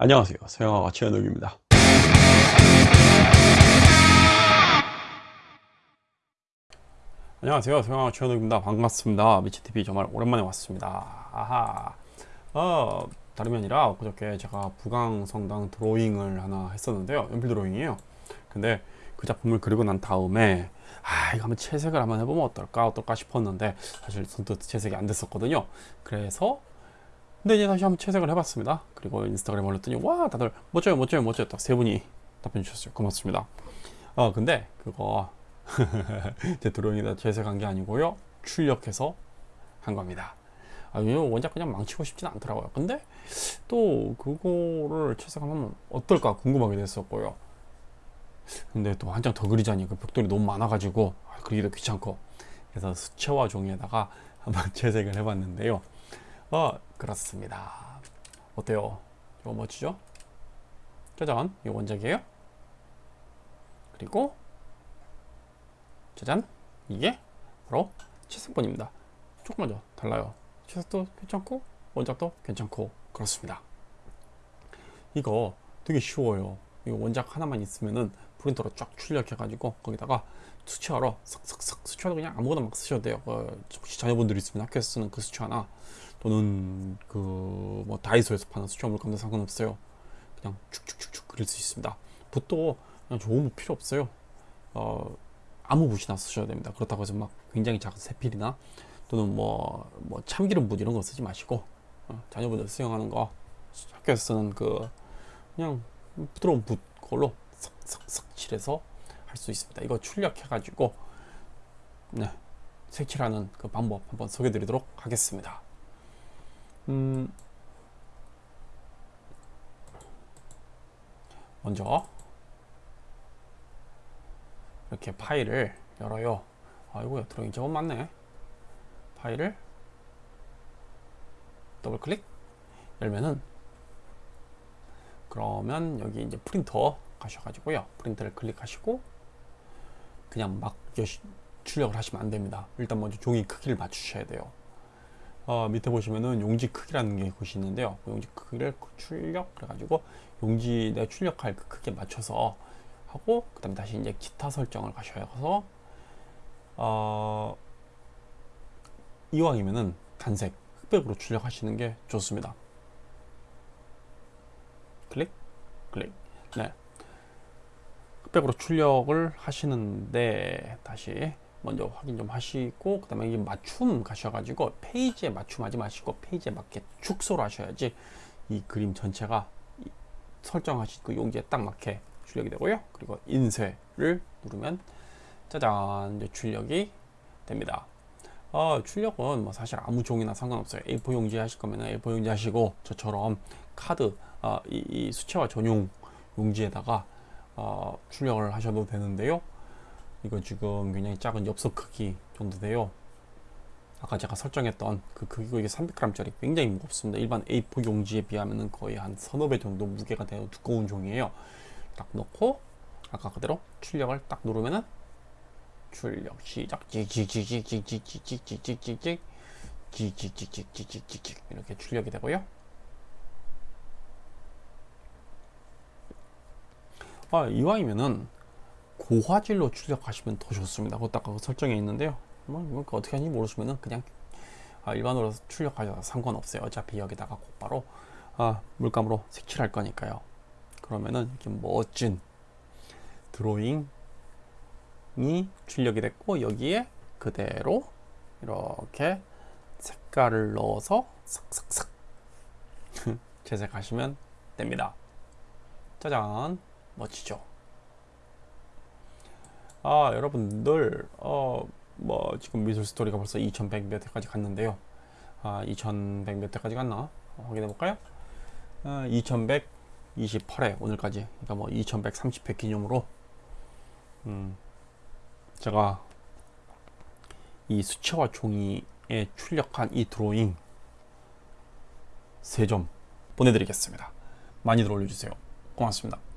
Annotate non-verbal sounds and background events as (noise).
안녕하세요. 서영아가 최현욱입니다. 안녕하세요. 서영아가 최현욱입니다. 반갑습니다. 미치TV 정말 오랜만에 왔습니다. 아하. 어 다름이 아니라 그저께 제가 부강성당 드로잉을 하나 했었는데요. 연필 드로잉이에요. 근데 그 작품을 그리고 난 다음에 아 이거 한번 채색을 한번 해보면 어떨까 어떨까 싶었는데 사실 선뜻 채색이 안 됐었거든요. 그래서 근데 이제 다시 한번 채색을 해봤습니다. 그리고 인스타그램 올렸더니 와 다들 멋져요 멋져요 멋져요 딱 세 분이 답변 주셨어요. 고맙습니다. 어 근데 그거 (laughs) 제 드로잉에다 채색한 게 아니고요. 출력해서 한 겁니다. 아, 원작 그냥 망치고 싶진 않더라고요. 근데 또 그거를 채색하면 어떨까 궁금하게 됐었고요. 근데 또 한 장 더 그리자니 그 벽돌이 너무 많아가지고 아, 그리기도 귀찮고 그래서 수채화 종이에다가 한번 (laughs) 채색을 해봤는데요. 어 그렇습니다. 어때요? 이거 멋지죠? 짜잔. 이 원작이에요? 그리고 짜잔. 이게 바로 채색본입니다. 조금만 더 달라요. 채색도 괜찮고 원작도 괜찮고 그렇습니다. 이거 되게 쉬워요. 이 원작 하나만 있으면은 프린터로 쫙 출력해 가지고 거기다가 수채화로 싹싹싹 수채화도 그냥 아무거나 막 쓰셔도 돼요. 그 혹시 자녀분들이 있으면 학교에서 쓰는 그 수채화나 또는 그 뭐 다이소에서 파는 수채화 물감도 상관없어요. 그냥 축축축축 그릴 수 있습니다. 붓도 그냥 좋은 붓 필요 없어요. 어, 아무 붓이나 쓰셔야 됩니다. 그렇다고 해서 막 굉장히 작은 세필이나 또는 뭐, 뭐 참기름 붓 이런 거 쓰지 마시고 어, 자녀분들 수영하는 거 학교에서 쓰는 그 그냥 부드러운 붓 그걸로 싹싹싹 칠해서 할 수 있습니다. 이거 출력해 가지고 네, 색칠하는 그 방법 한번 소개해 드리도록 하겠습니다 음, 먼저 이렇게 파일을 열어요. 아이고야 드로잉 저건 맞네. 파일을 더블 클릭. 열면은 그러면 여기 이제 프린터 가셔가지고요. 프린터를 클릭하시고 그냥 막 출력을 하시면 안 됩니다. 일단 먼저 종이 크기를 맞추셔야 돼요 어, 밑에 보시면은 용지 크기라는 게 곳이 있는데요. 그 용지 크기를 출력 그래가지고 용지 내 출력할 그 크기에 맞춰서 하고 그 다음에 다시 이제 기타 설정을 가셔서 어, 이왕이면은 단색 흑백으로 출력하시는 게 좋습니다. 클릭 클릭 네 흑백으로 출력을 하시는데 다시 먼저 확인 좀 하시고 그 다음에 이 맞춤 가셔가지고 페이지에 맞춤하지 마시고 페이지에 맞게 축소를 하셔야지 이 그림 전체가 설정하신 그 용지에 딱 맞게 출력이 되고요. 그리고 인쇄를 누르면 짜잔 출력이 됩니다. 어, 출력은 뭐 사실 아무 종이나 상관없어요. A4 용지 하실 거면 A4 용지 하시고 저처럼 카드 어, 이, 이 수채화 전용 용지에다가 어, 출력을 하셔도 되는데요 이거 지금 굉장히 작은 엽서 크기 정도 돼요. 아까 제가 설정했던 그 크기고 이게 300g 짜리 굉장히 무겁습니다. 일반 A4 용지에 비하면 거의 한 서너 배 정도 무게가 되는 두꺼운 종이에요. 딱 넣고 아까 그대로 출력을 딱 누르면은 출력 시작. 찍찍찍찍찍찍찍찍찍찍찍찍찍찍찍찍찍찍찍 이렇게 출력이 되고요. 아 이왕이면은 고화질로 출력하시면 더 좋습니다. 그것도 아까 그 설정에 있는데요. 뭐 이거 어떻게 하는지 모르시면은 그냥 아, 일반으로 출력하셔도 상관없어요. 어차피 여기다가 곧바로 아, 물감으로 색칠할 거니까요. 그러면은 이렇게 멋진 드로잉이 출력이 됐고 여기에 그대로 이렇게 색깔을 넣어서 싹싹싹 (laughs) 재색하시면 됩니다. 짜잔 멋지죠? 아 여러분들 어 뭐 지금 미술 스토리가 벌써 2100몇 회까지 갔는데요. 아 2100몇 회까지 갔나? 어, 확인해 볼까요? 아, 2128회 오늘까지. 그러니까 뭐 2130회 기념으로. 음 제가 이 수채화 종이에 출력한 이 드로잉 3점 보내드리겠습니다. 많이들 올려주세요. 고맙습니다